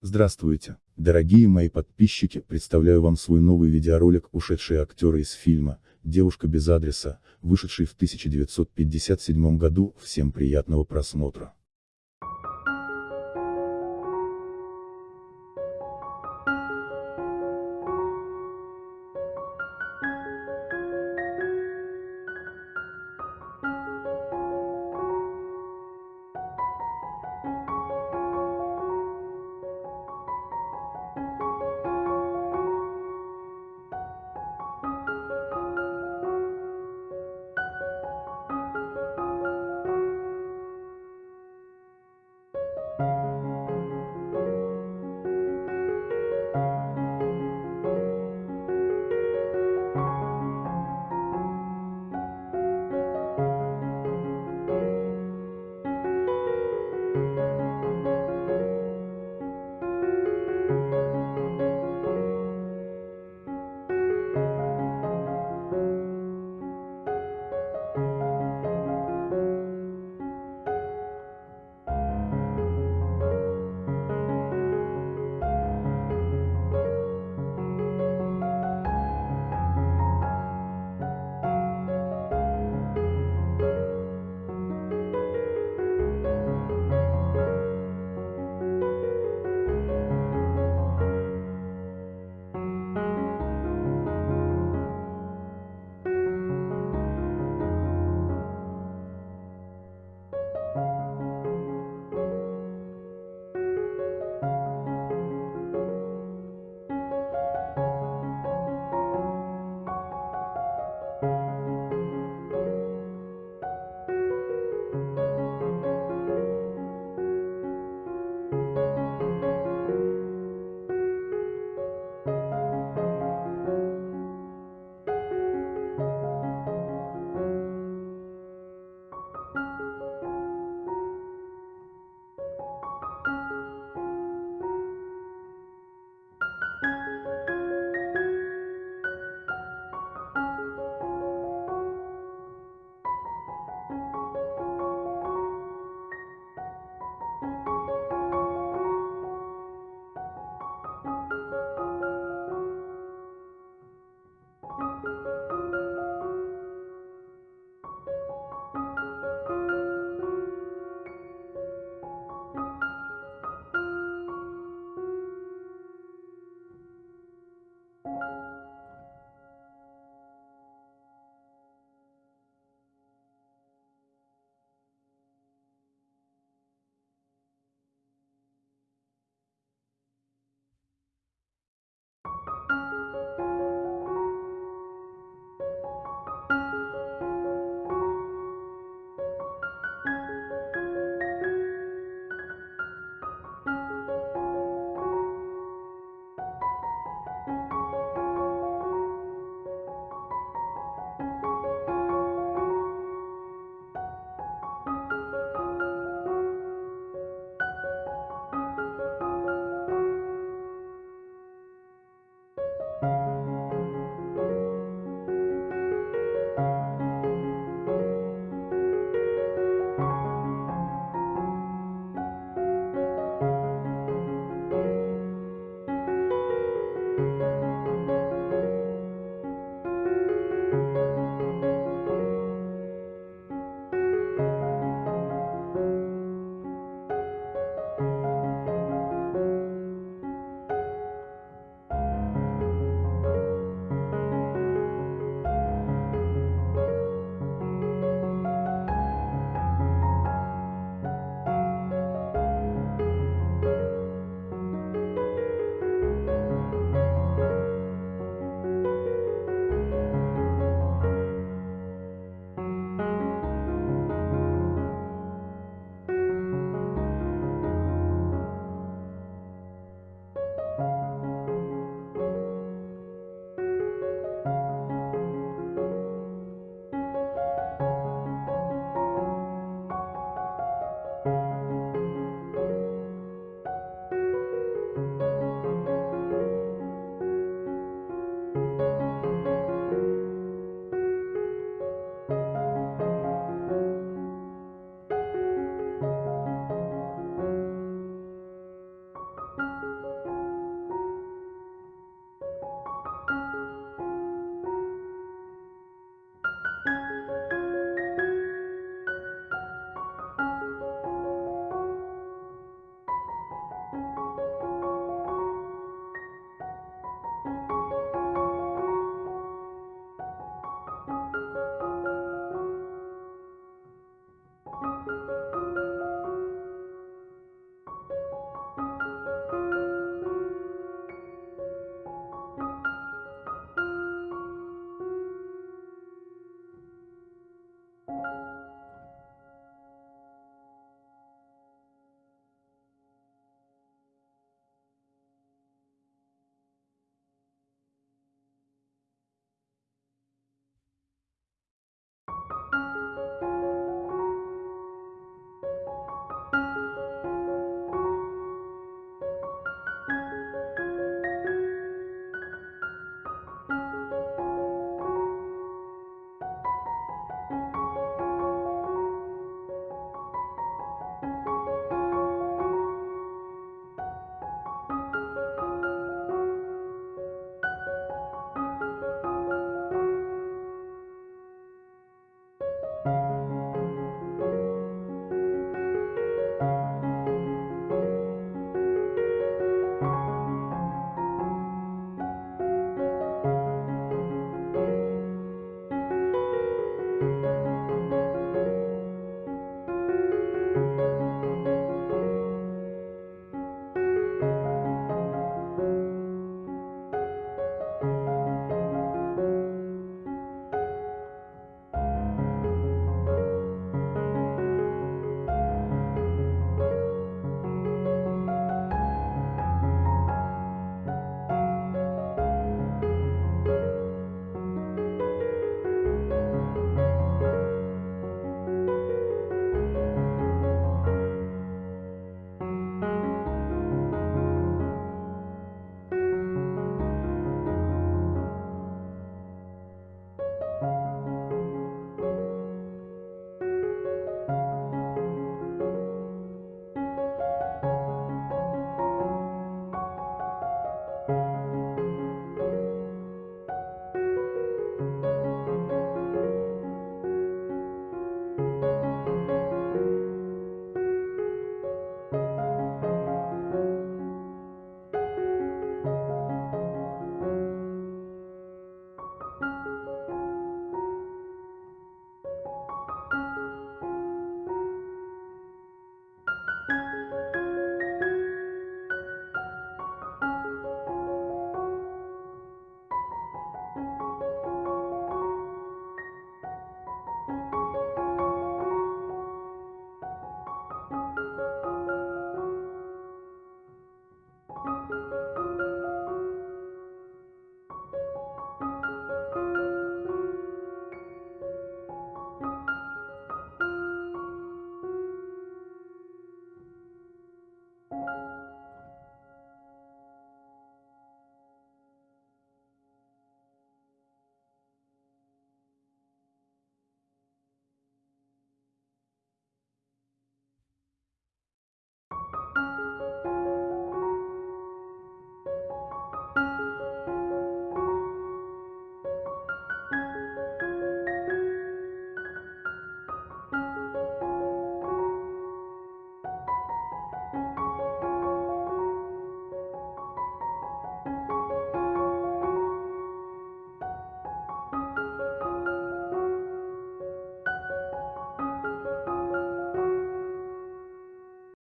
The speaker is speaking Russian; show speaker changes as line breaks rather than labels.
Здравствуйте, дорогие мои подписчики, представляю вам свой новый видеоролик «Ушедшие актеры из фильма «Девушка без адреса», вышедший в 1957 году, всем приятного просмотра.